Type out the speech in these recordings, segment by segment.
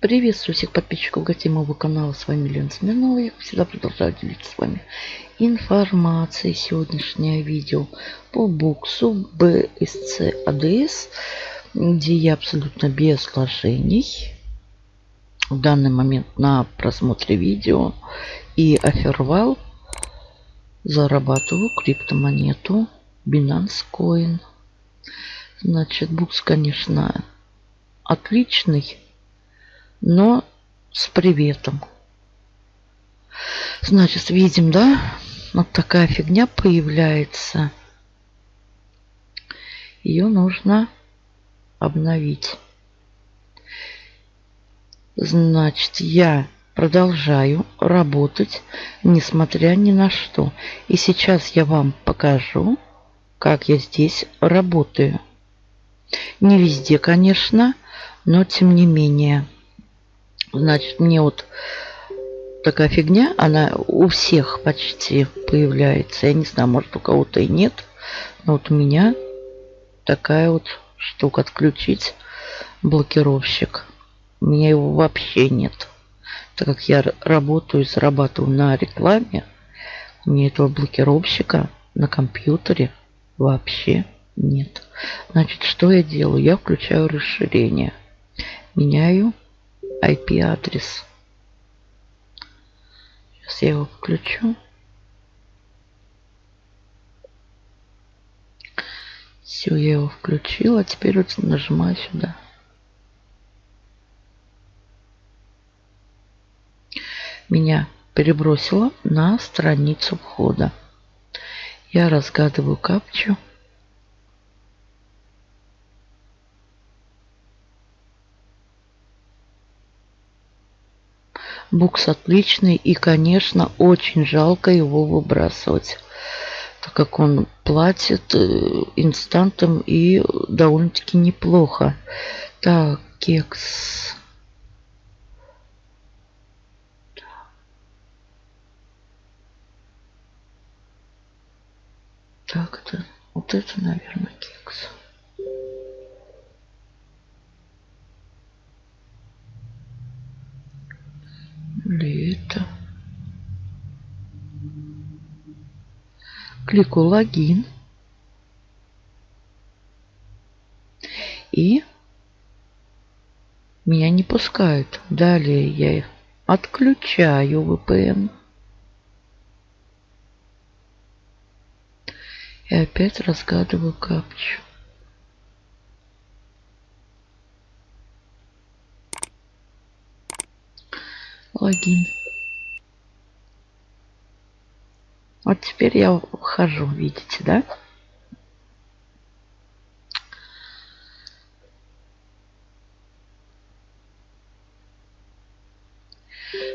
Приветствую всех подписчиков гостей моего канала. С вами Лена Смирнова. Я всегда продолжаю делиться с вами информацией. Сегодняшнее видео по буксу BSC ADS, где я абсолютно без вложений. В данный момент на просмотре видео и офервал зарабатываю криптомонету Binance Coin. Значит, букс, конечно, отличный но с приветом. Значит, видим, да? Вот такая фигня появляется. Ее нужно обновить. Значит, я продолжаю работать, несмотря ни на что. И сейчас я вам покажу, как я здесь работаю. Не везде, конечно, но тем не менее. Значит, мне вот такая фигня, она у всех почти появляется. Я не знаю, может у кого-то и нет. Но вот у меня такая вот штука отключить блокировщик. У меня его вообще нет. Так как я работаю и зарабатываю на рекламе, у меня этого блокировщика на компьютере вообще нет. Значит, что я делаю? Я включаю расширение. Меняю IP-адрес. Сейчас я его включу. Все, я его включила. Теперь вот нажимаю сюда. Меня перебросило на страницу входа. Я разгадываю капчу. Букс отличный и, конечно, очень жалко его выбрасывать, так как он платит э, инстантом и довольно-таки неплохо. Так, кекс. Так, это, вот это, наверное, кекс. Кликаю логин. И меня не пускают. Далее я отключаю VPN. И опять разгадываю капчу. логин. Вот теперь я вхожу, видите, да?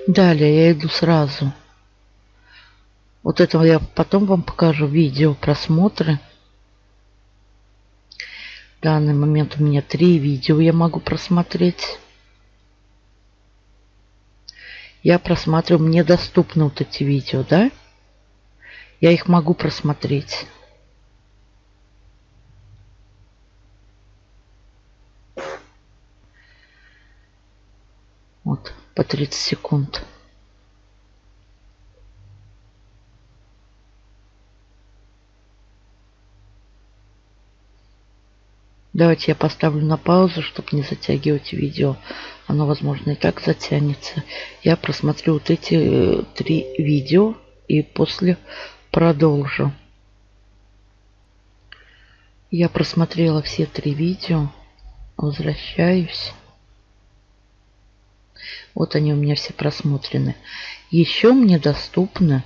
Далее я иду сразу. Вот этого я потом вам покажу видео просмотры. В данный момент у меня три видео я могу просмотреть я просматриваю, мне доступны вот эти видео, да? Я их могу просмотреть. Вот, по 30 секунд. Давайте я поставлю на паузу, чтобы не затягивать видео. Оно, возможно, и так затянется. Я просмотрю вот эти э, три видео и после продолжу. Я просмотрела все три видео. Возвращаюсь. Вот они у меня все просмотрены. Еще мне доступны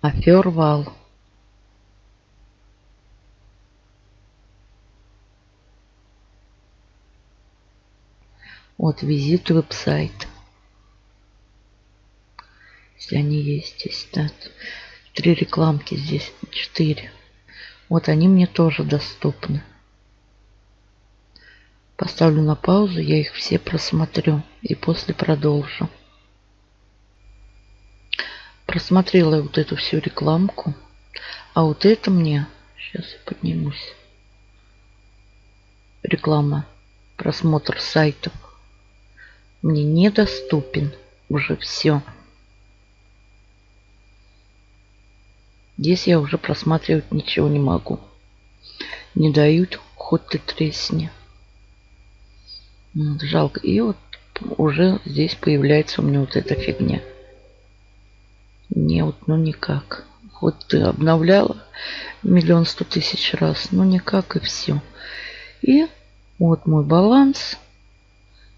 Афервал. Вот визит веб-сайт. Если они есть здесь. Три рекламки здесь, четыре. Вот они мне тоже доступны. Поставлю на паузу, я их все просмотрю и после продолжу. Просмотрела вот эту всю рекламку. А вот это мне... Сейчас я поднимусь. Реклама. Просмотр сайтов мне недоступен. Уже все. Здесь я уже просматривать ничего не могу. Не дают, хоть ты тресни. Жалко. И вот уже здесь появляется у меня вот эта фигня. Не, вот, ну никак. Хоть ты обновляла миллион сто тысяч раз, но никак и все. И вот мой баланс.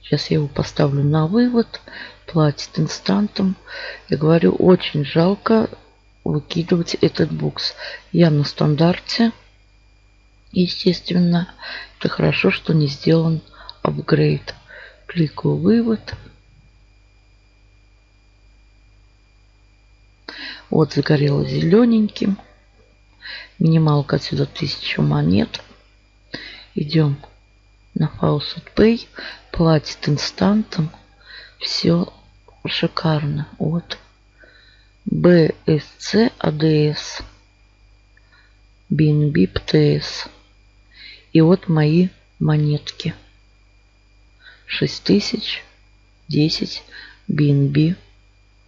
Сейчас я его поставлю на вывод. Платит инстантом. Я говорю, очень жалко выкидывать этот букс. Я на стандарте. Естественно, это хорошо, что не сделан апгрейд. Кликаю вывод. Вот загорело зелененьким. Минималка отсюда 1000 монет. Идем на Faucet Pay. Платит инстантом. Все шикарно. Вот. BSC ADS. BNB PTS. И вот мои монетки. 6000, 10, BNB,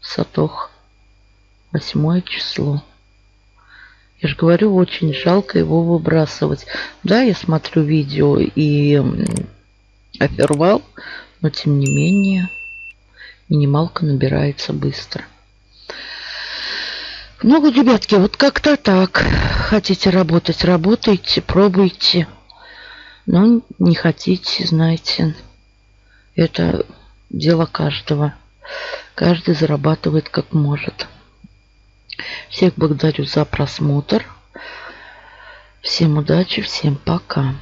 Сатох. Восьмое число. Я же говорю, очень жалко его выбрасывать. Да, я смотрю видео и офервал, но тем не менее минималка набирается быстро. Ну, ребятки, вот как-то так. Хотите работать, работайте, пробуйте. Но не хотите, знаете, это дело каждого. Каждый зарабатывает как может. Всех благодарю за просмотр. Всем удачи, всем пока.